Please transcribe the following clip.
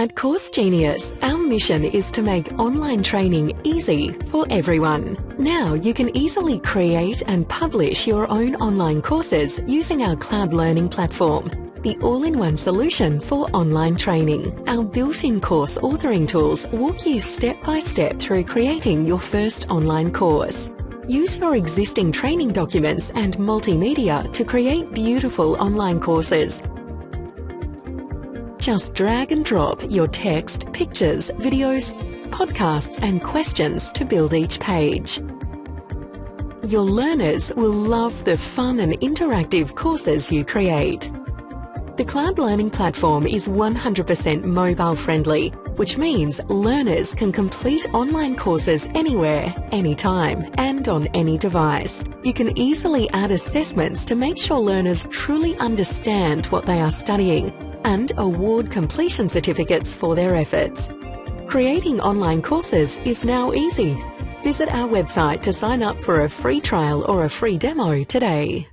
At Course Genius, our mission is to make online training easy for everyone. Now you can easily create and publish your own online courses using our cloud learning platform the all-in-one solution for online training. Our built-in course authoring tools walk you step by step through creating your first online course. Use your existing training documents and multimedia to create beautiful online courses just drag and drop your text, pictures, videos, podcasts and questions to build each page. Your learners will love the fun and interactive courses you create. The Cloud Learning Platform is 100% mobile friendly, which means learners can complete online courses anywhere, anytime, and on any device. You can easily add assessments to make sure learners truly understand what they are studying and award completion certificates for their efforts. Creating online courses is now easy. Visit our website to sign up for a free trial or a free demo today.